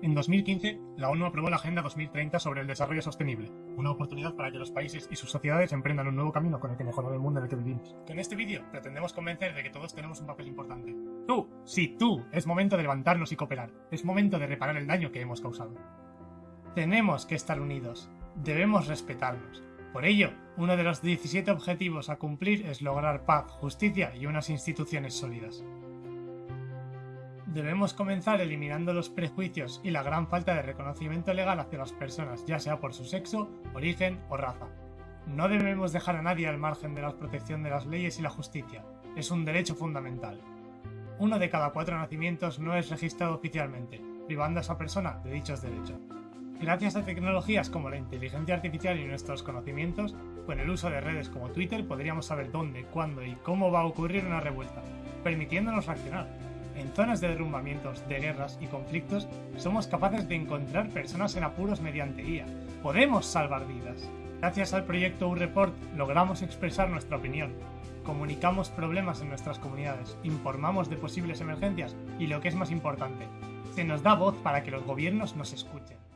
En 2015, la ONU aprobó la Agenda 2030 sobre el Desarrollo Sostenible, una oportunidad para que los países y sus sociedades emprendan un nuevo camino con el que mejorar el mundo en el que vivimos. Con este vídeo pretendemos convencer de que todos tenemos un papel importante. Tú, sí, tú, es momento de levantarnos y cooperar. Es momento de reparar el daño que hemos causado. Tenemos que estar unidos. Debemos respetarnos. Por ello, uno de los 17 objetivos a cumplir es lograr paz, justicia y unas instituciones sólidas. Debemos comenzar eliminando los prejuicios y la gran falta de reconocimiento legal hacia las personas, ya sea por su sexo, origen o raza. No debemos dejar a nadie al margen de la protección de las leyes y la justicia. Es un derecho fundamental. Uno de cada cuatro nacimientos no es registrado oficialmente, privando a esa persona de dichos derechos. Gracias a tecnologías como la inteligencia artificial y nuestros conocimientos, con el uso de redes como Twitter podríamos saber dónde, cuándo y cómo va a ocurrir una revuelta, permitiéndonos reaccionar. En zonas de derrumbamientos, de guerras y conflictos, somos capaces de encontrar personas en apuros mediante IA. Podemos salvar vidas. Gracias al proyecto U-Report logramos expresar nuestra opinión. Comunicamos problemas en nuestras comunidades, informamos de posibles emergencias y lo que es más importante, se nos da voz para que los gobiernos nos escuchen.